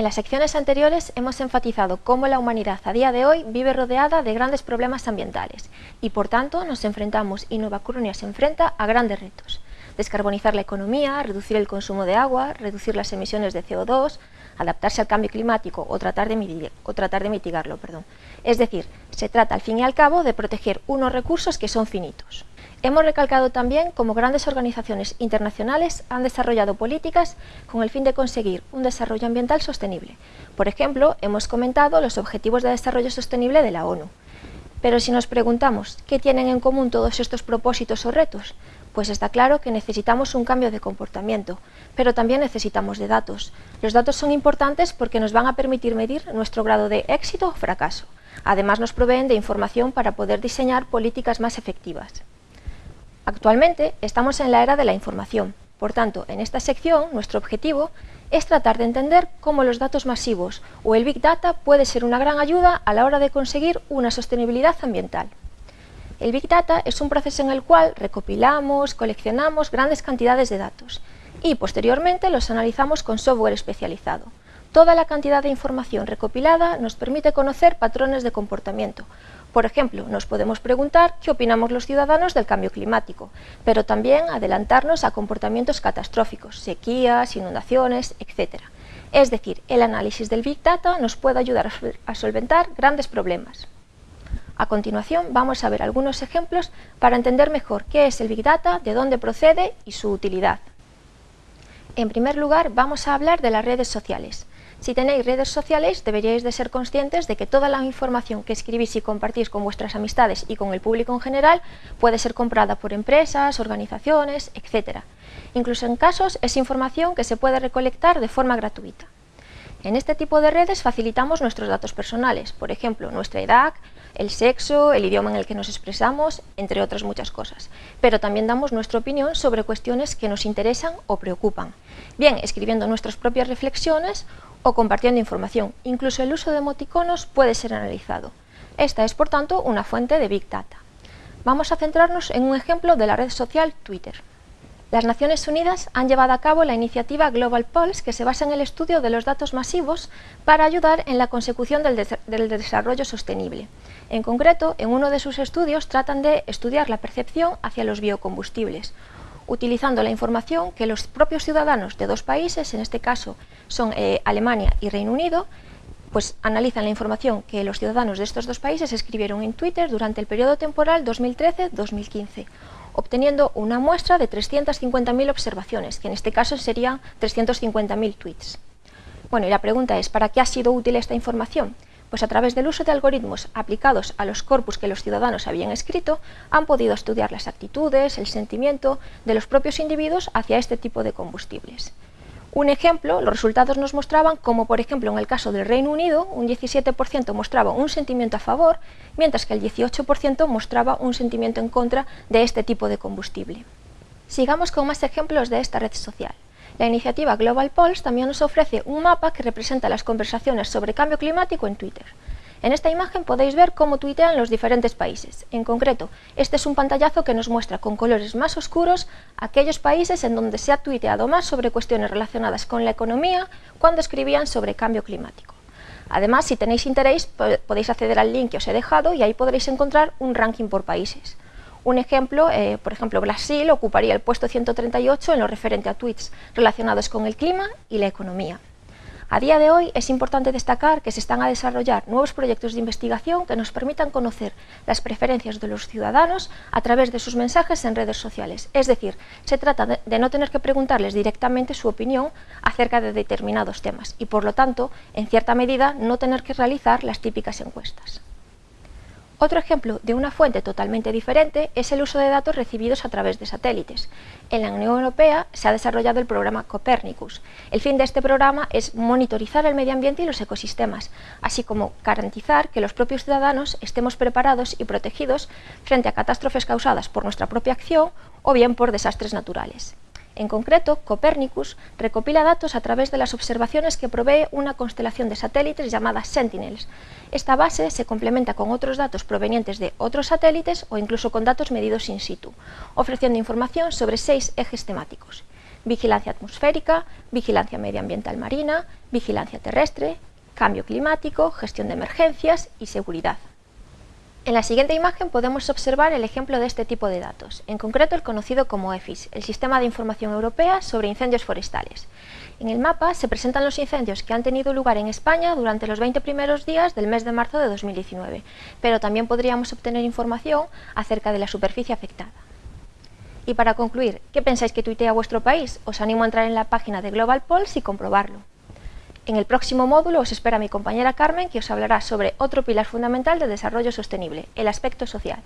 En las secciones anteriores hemos enfatizado cómo la humanidad a día de hoy vive rodeada de grandes problemas ambientales y por tanto nos enfrentamos y Nueva Coruña se enfrenta a grandes retos. Descarbonizar la economía, reducir el consumo de agua, reducir las emisiones de CO2, adaptarse al cambio climático o tratar de, mitigarlo. Es decir, se trata al fin y al cabo de proteger unos recursos que son finitos. Hemos recalcado también cómo grandes organizaciones internacionales han desarrollado políticas con el fin de conseguir un desarrollo ambiental sostenible. Por ejemplo, hemos comentado los Objetivos de Desarrollo Sostenible de la ONU. Pero si nos preguntamos qué tienen en común todos estos propósitos o retos, pues está claro que necesitamos un cambio de comportamiento, pero también necesitamos de datos. Los datos son importantes porque nos van a permitir medir nuestro grado de éxito o fracaso. Además nos proveen de información para poder diseñar políticas más efectivas. Actualmente estamos en la era de la información, por tanto, en esta sección nuestro objetivo es tratar de entender cómo los datos masivos o el Big Data puede ser una gran ayuda a la hora de conseguir una sostenibilidad ambiental. El Big Data es un proceso en el cual recopilamos, coleccionamos grandes cantidades de datos y posteriormente los analizamos con software especializado. Toda la cantidad de información recopilada nos permite conocer patrones de comportamiento, por ejemplo, nos podemos preguntar qué opinamos los ciudadanos del cambio climático, pero también adelantarnos a comportamientos catastróficos, sequías, inundaciones, etc. Es decir, el análisis del Big Data nos puede ayudar a solventar grandes problemas. A continuación vamos a ver algunos ejemplos para entender mejor qué es el Big Data, de dónde procede y su utilidad. En primer lugar vamos a hablar de las redes sociales. Si tenéis redes sociales, deberíais de ser conscientes de que toda la información que escribís y compartís con vuestras amistades y con el público en general puede ser comprada por empresas, organizaciones, etc. Incluso en casos es información que se puede recolectar de forma gratuita. En este tipo de redes facilitamos nuestros datos personales, por ejemplo, nuestra edad, el sexo, el idioma en el que nos expresamos, entre otras muchas cosas. Pero también damos nuestra opinión sobre cuestiones que nos interesan o preocupan, bien escribiendo nuestras propias reflexiones o compartiendo información. Incluso el uso de emoticonos puede ser analizado. Esta es, por tanto, una fuente de Big Data. Vamos a centrarnos en un ejemplo de la red social Twitter. Las Naciones Unidas han llevado a cabo la iniciativa Global Pulse, que se basa en el estudio de los datos masivos para ayudar en la consecución del, del, desarrollo sostenible. En concreto, en uno de sus estudios tratan de estudiar la percepción hacia los biocombustibles, utilizando la información que los propios ciudadanos de dos países, en este caso son eh, Alemania y Reino Unido, pues analizan la información que los ciudadanos de estos dos países escribieron en Twitter durante el periodo temporal 2013-2015, obteniendo una muestra de 350.000 observaciones, que en este caso serían 350.000 tweets. Bueno, y la pregunta es, ¿para qué ha sido útil esta información? Pues a través del uso de algoritmos aplicados a los corpus que los ciudadanos habían escrito, han podido estudiar las actitudes, el sentimiento de los propios individuos hacia este tipo de combustibles. Un ejemplo, los resultados nos mostraban como, por ejemplo, en el caso del Reino Unido, un 17% mostraba un sentimiento a favor, mientras que el 18% mostraba un sentimiento en contra de este tipo de combustible. Sigamos con más ejemplos de esta red social. La iniciativa Global Pulse también nos ofrece un mapa que representa las conversaciones sobre cambio climático en Twitter. En esta imagen podéis ver cómo tuitean los diferentes países. En concreto, este es un pantallazo que nos muestra con colores más oscuros aquellos países en donde se ha tuiteado más sobre cuestiones relacionadas con la economía cuando escribían sobre cambio climático. Además, si tenéis interés, podéis acceder al link que os he dejado y ahí podréis encontrar un ranking por países. Un ejemplo, eh, por ejemplo, Brasil ocuparía el puesto 138 en lo referente a tweets relacionados con el clima y la economía. A día de hoy es importante destacar que se están a desarrollar nuevos proyectos de investigación que nos permitan conocer las preferencias de los ciudadanos a través de sus mensajes en redes sociales. Es decir, se trata de no tener que preguntarles directamente su opinión acerca de determinados temas y, por lo tanto, en cierta medida, no tener que realizar las típicas encuestas. Otro ejemplo de una fuente totalmente diferente es el uso de datos recibidos a través de satélites. En la Unión Europea se ha desarrollado el programa Copernicus. El fin de este programa es monitorizar el medio ambiente y los ecosistemas, así como garantizar que los propios ciudadanos estemos preparados y protegidos frente a catástrofes causadas por nuestra propia acción o bien por desastres naturales. En concreto, Copernicus recopila datos a través de las observaciones que provee una constelación de satélites llamada Sentinels. Esta base se complementa con otros datos provenientes de otros satélites o incluso con datos medidos in situ, ofreciendo información sobre seis ejes temáticos. vigilancia atmosférica, vigilancia medioambiental marina, vigilancia terrestre, cambio climático, gestión de emergencias y seguridad. En la siguiente imagen podemos observar el ejemplo de este tipo de datos, en concreto el conocido como EFIS, el Sistema de Información Europea sobre Incendios Forestales. En el mapa se presentan los incendios que han tenido lugar en España durante los 20 primeros días del mes de marzo de 2019, pero también podríamos obtener información acerca de la superficie afectada. Y para concluir, ¿qué pensáis que tuitea vuestro país? Os animo a entrar en la página de Global Polls y comprobarlo. En el próximo módulo os espera mi compañera Carmen que os hablará sobre otro pilar fundamental del desarrollo sostenible, el aspecto social.